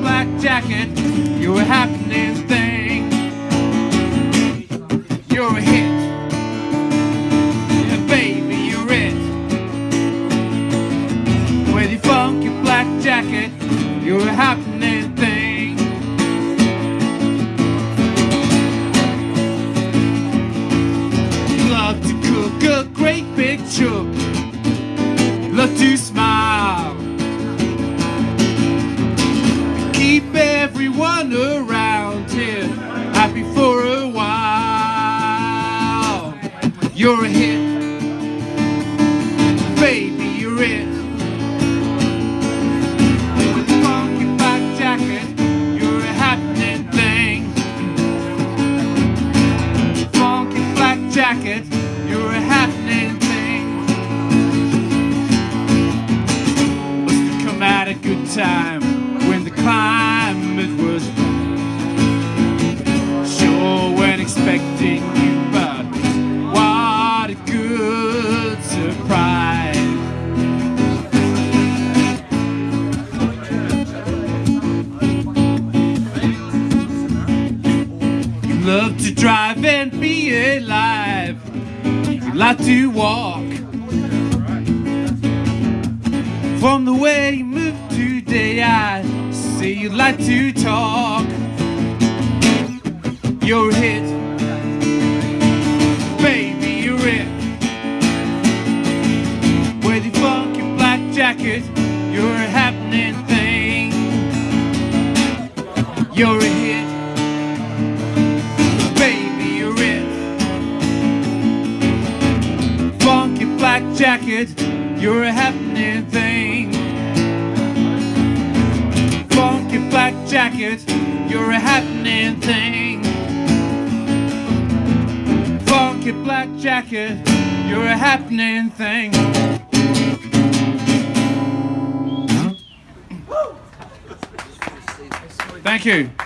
black jacket, you're a happening thing. You're a hit. Yeah, baby, you're it. With your funky black jacket, you're a happening thing. Love to cook a great big chook. Love to smile. Everyone around here happy for a while. You're a hit. Baby, you're it. With a funky black jacket, you're a happening thing. Funky black jacket, you're a happening thing. Must have come at a good time expecting you, but what a good surprise. You love to drive and be alive. You like to walk. From the way you move today, I see you like to talk. You're hit. You're a happening thing. You're a hit. Baby, you're it. Funky black jacket, you're a happening thing. Funky black jacket, you're a happening thing. Funky black jacket, you're a happening thing. Thank you.